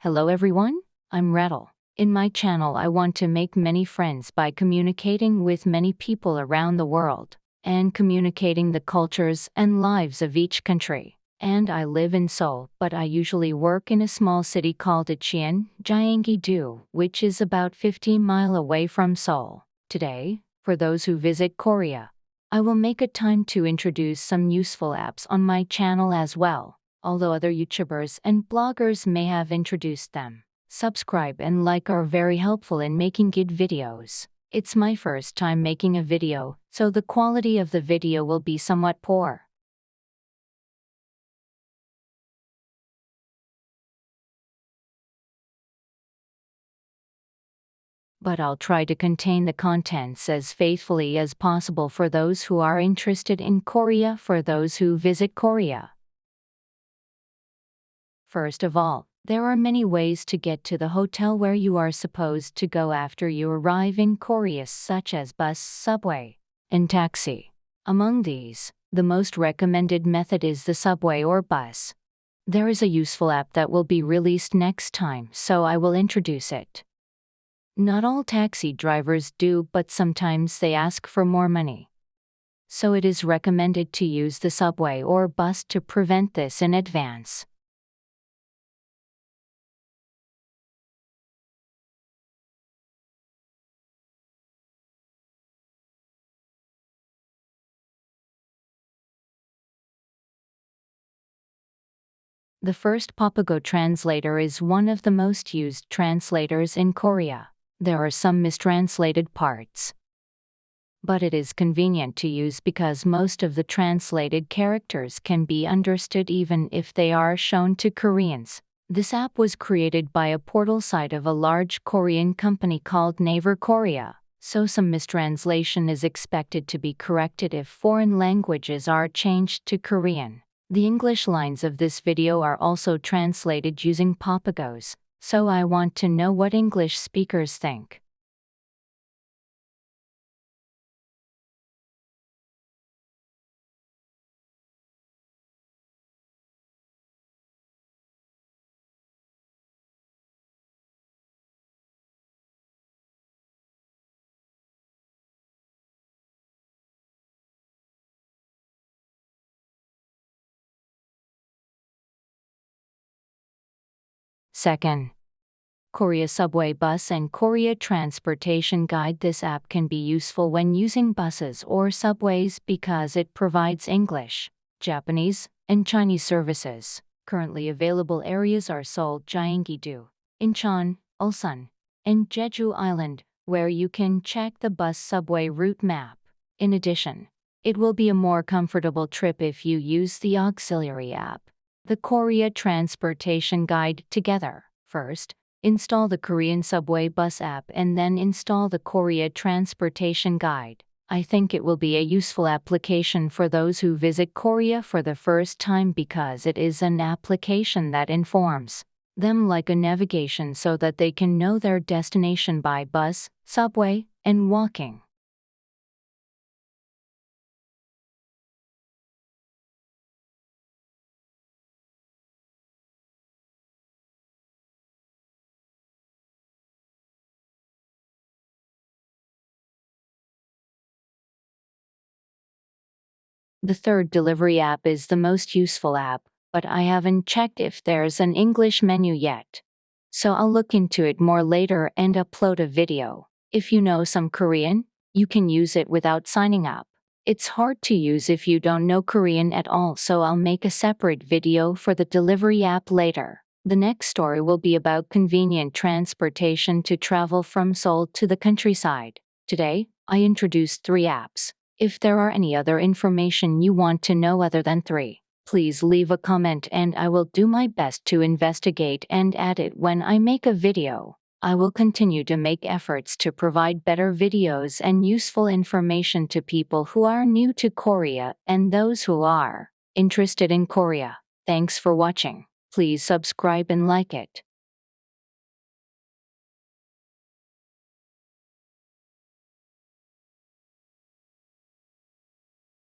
Hello everyone, I'm Rattle. In my channel, I want to make many friends by communicating with many people around the world and communicating the cultures and lives of each country. And I live in Seoul, but I usually work in a small city called Icheon, Gyeonggi-do, which is about 15 mile away from Seoul. Today, for those who visit Korea, I will make a time to introduce some useful apps on my channel as well although other YouTubers and bloggers may have introduced them. Subscribe and like are very helpful in making good videos. It's my first time making a video, so the quality of the video will be somewhat poor. But I'll try to contain the contents as faithfully as possible for those who are interested in Korea for those who visit Korea. First of all, there are many ways to get to the hotel where you are supposed to go after you arrive in Korea, such as bus, subway, and taxi. Among these, the most recommended method is the subway or bus. There is a useful app that will be released next time, so I will introduce it. Not all taxi drivers do, but sometimes they ask for more money. So it is recommended to use the subway or bus to prevent this in advance. The first Papago translator is one of the most used translators in Korea. There are some mistranslated parts. But it is convenient to use because most of the translated characters can be understood even if they are shown to Koreans. This app was created by a portal site of a large Korean company called Naver Korea, so some mistranslation is expected to be corrected if foreign languages are changed to Korean. The English lines of this video are also translated using Papagos, so I want to know what English speakers think. Second, Korea Subway Bus and Korea Transportation Guide This app can be useful when using buses or subways because it provides English, Japanese, and Chinese services. Currently available areas are Seoul, Gyeonggi-do, Incheon, Ulsan, and Jeju Island, where you can check the bus subway route map. In addition, it will be a more comfortable trip if you use the auxiliary app the Korea Transportation Guide together. First, install the Korean Subway Bus app and then install the Korea Transportation Guide. I think it will be a useful application for those who visit Korea for the first time because it is an application that informs them like a navigation so that they can know their destination by bus, subway, and walking. The third delivery app is the most useful app, but I haven't checked if there's an English menu yet. So I'll look into it more later and upload a video. If you know some Korean, you can use it without signing up. It's hard to use if you don't know Korean at all, so I'll make a separate video for the delivery app later. The next story will be about convenient transportation to travel from Seoul to the countryside. Today, I introduced three apps. If there are any other information you want to know other than 3, please leave a comment and I will do my best to investigate and add it when I make a video. I will continue to make efforts to provide better videos and useful information to people who are new to Korea and those who are interested in Korea. Thanks for watching. Please subscribe and like it.